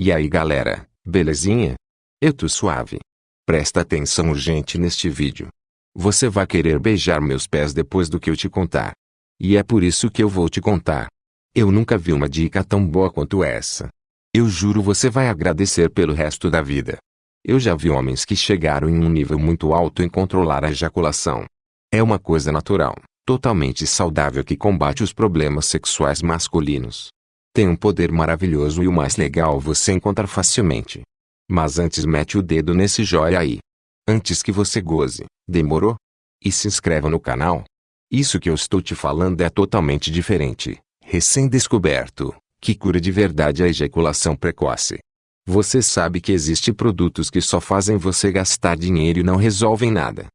E aí galera, belezinha? Eu tô suave. Presta atenção urgente neste vídeo. Você vai querer beijar meus pés depois do que eu te contar. E é por isso que eu vou te contar. Eu nunca vi uma dica tão boa quanto essa. Eu juro você vai agradecer pelo resto da vida. Eu já vi homens que chegaram em um nível muito alto em controlar a ejaculação. É uma coisa natural, totalmente saudável que combate os problemas sexuais masculinos. Tem um poder maravilhoso e o mais legal você encontrar facilmente. Mas antes mete o dedo nesse joia aí. Antes que você goze, demorou? E se inscreva no canal. Isso que eu estou te falando é totalmente diferente, recém-descoberto, que cura de verdade a ejaculação precoce. Você sabe que existe produtos que só fazem você gastar dinheiro e não resolvem nada.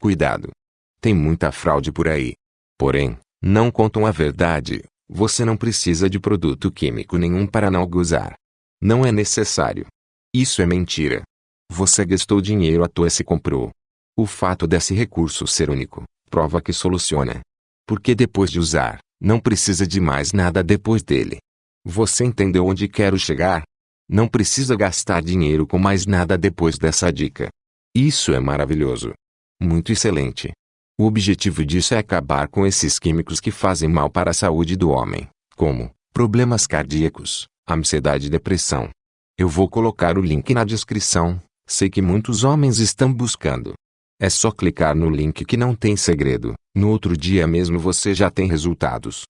Cuidado. Tem muita fraude por aí. Porém, não contam a verdade. Você não precisa de produto químico nenhum para não gozar. Não é necessário. Isso é mentira. Você gastou dinheiro à toa se comprou. O fato desse recurso ser único, prova que soluciona. Porque depois de usar, não precisa de mais nada depois dele. Você entendeu onde quero chegar? Não precisa gastar dinheiro com mais nada depois dessa dica. Isso é maravilhoso. Muito excelente. O objetivo disso é acabar com esses químicos que fazem mal para a saúde do homem, como problemas cardíacos, ansiedade e depressão. Eu vou colocar o link na descrição, sei que muitos homens estão buscando. É só clicar no link que não tem segredo, no outro dia mesmo você já tem resultados.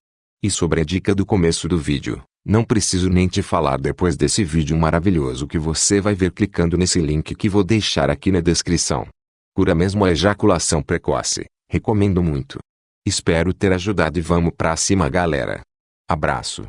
E sobre a dica do começo do vídeo, não preciso nem te falar depois desse vídeo maravilhoso que você vai ver clicando nesse link que vou deixar aqui na descrição. Cura mesmo a ejaculação precoce, recomendo muito. Espero ter ajudado e vamos pra cima galera. Abraço.